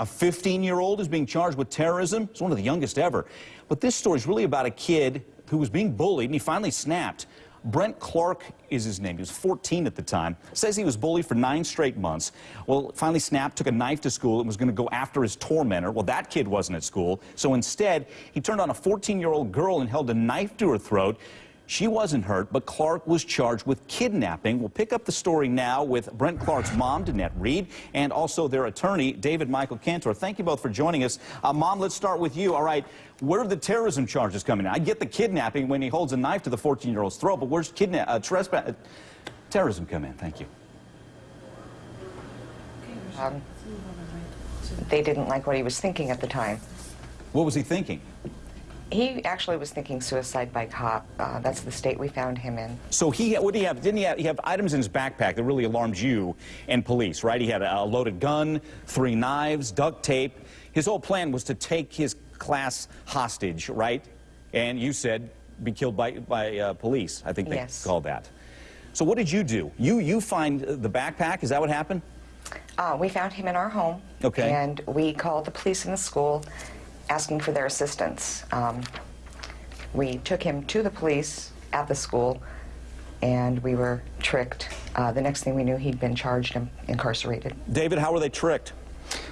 A 15-year-old is being charged with terrorism. It's one of the youngest ever. But this story is really about a kid who was being bullied, and he finally snapped. Brent Clark is his name. He was 14 at the time. Says he was bullied for nine straight months. Well, finally snapped, took a knife to school, and was going to go after his tormentor. Well, that kid wasn't at school. So instead, he turned on a 14-year-old girl and held a knife to her throat. She wasn't hurt, but Clark was charged with kidnapping. We'll pick up the story now with Brent Clark's mom, Danette Reed, and also their attorney, David Michael Cantor. Thank you both for joining us. Uh, mom, let's start with you. All right, where are the terrorism charges coming in? I get the kidnapping when he holds a knife to the 14-year-old's throat, but where's kidnap uh, trespass, uh, terrorism come in? Thank you. Um, they didn't like what he was thinking at the time. What was he thinking? He actually was thinking suicide by cop. Uh, that's the state we found him in. So he, what did he have? Didn't he have, he have items in his backpack that really alarmed you and police, right? He had a, loaded gun, three knives, duct tape. His whole plan was to take his class hostage, right? And you said be killed by, by uh, police, I think they yes. called that. So what did you do? You, you find the backpack, is that what happened? Uh, we found him in our home. Okay. And we called the police in the school asking for their assistance. Um, we took him to the police at the school, and we were tricked. Uh, the next thing we knew, he'd been charged and incarcerated. David, how were they tricked?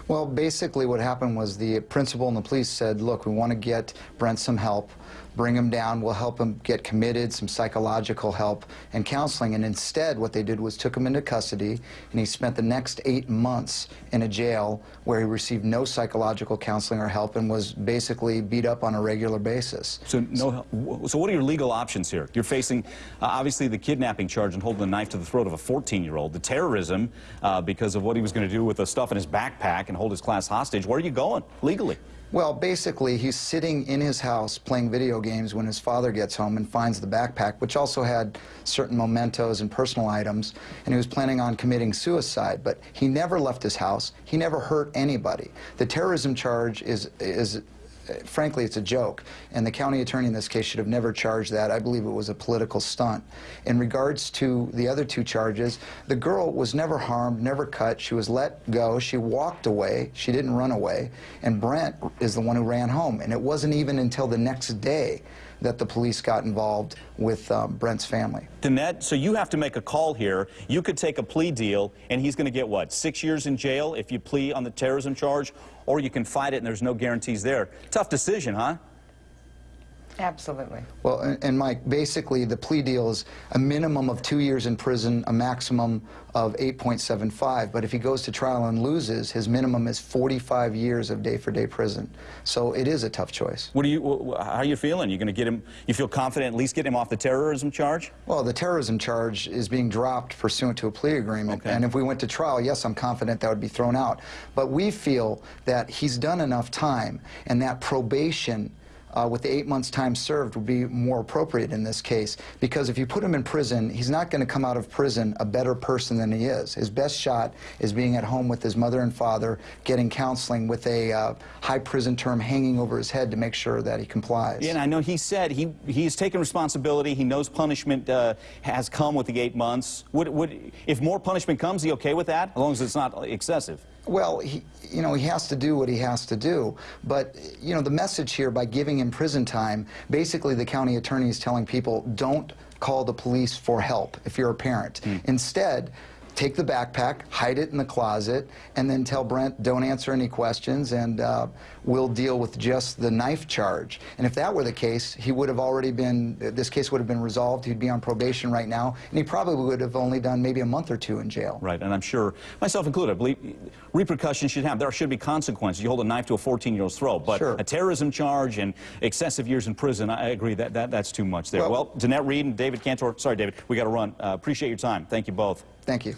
Well, basically what happened was the principal and the police said, look, we want to get Brent some help, bring him down, we'll help him get committed, some psychological help and counseling. And instead, what they did was took him into custody, and he spent the next eight months in a jail where he received no psychological counseling or help and was basically beat up on a regular basis. So, no, so what are your legal options here? You're facing, uh, obviously, the kidnapping charge and holding a knife to the throat of a 14-year-old, the terrorism uh, because of what he was going to do with the stuff in his backpack and hold his class hostage. Where are you going legally? Well, basically, he's sitting in his house playing video games when his father gets home and finds the backpack, which also had certain mementos and personal items, and he was planning on committing suicide. But he never left his house. He never hurt anybody. The terrorism charge is, is frankly, it's a joke. And the county attorney in this case should have never charged that. I believe it was a political stunt. In regards to the other two charges, the girl was never harmed, never cut. She was let go. She walked away. She didn't run away. And Brent is the one who ran home. And it wasn't even until the next day that the police got involved with um, Brent's family. Danette, so you have to make a call here. You could take a plea deal, and he's going to get, what, six years in jail if you plea on the terrorism charge, or you can fight it and there's no guarantees there. Tough decision, huh? Absolutely. Well, and, and, Mike, basically the plea deal is a minimum of two years in prison, a maximum of 8.75. But if he goes to trial and loses, his minimum is 45 years of day-for-day -day prison. So it is a tough choice. What are you? How are you feeling? You're going to get him? You feel confident at least get him off the terrorism charge? Well, the terrorism charge is being dropped pursuant to a plea agreement. Okay. And if we went to trial, yes, I'm confident that would be thrown out. But we feel that he's done enough time, and that probation uh, with the eight months time served would be more appropriate in this case because if you put him in prison, he's not going to come out of prison a better person than he is. His best shot is being at home with his mother and father, getting counseling with a uh, high prison term hanging over his head to make sure that he complies. Yeah, and I know he said he he's taken responsibility. He knows punishment uh, has come with the eight months. Would, would, if more punishment comes, he okay with that, as long as it's not excessive? Well, he, you know, he has to do what he has to do. But, you know, the message here by giving him prison time, basically the county attorney is telling people don't call the police for help if you're a parent. Mm. Instead, take the backpack, hide it in the closet, and then tell Brent, don't answer any questions, and uh, we'll deal with just the knife charge. And if that were the case, he would have already been, this case would have been resolved, he'd be on probation right now, and he probably would have only done maybe a month or two in jail. Right, and I'm sure, myself included, I believe repercussions should have, there should be consequences. You hold a knife to a 14-year-old's throat, but sure. a terrorism charge and excessive years in prison, I agree, that, that that's too much there. Well, well Danette Reed and David Cantor, sorry, David, we got to run. Uh, appreciate your time. Thank you both. Thank you.